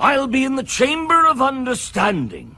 I'll be in the Chamber of Understanding.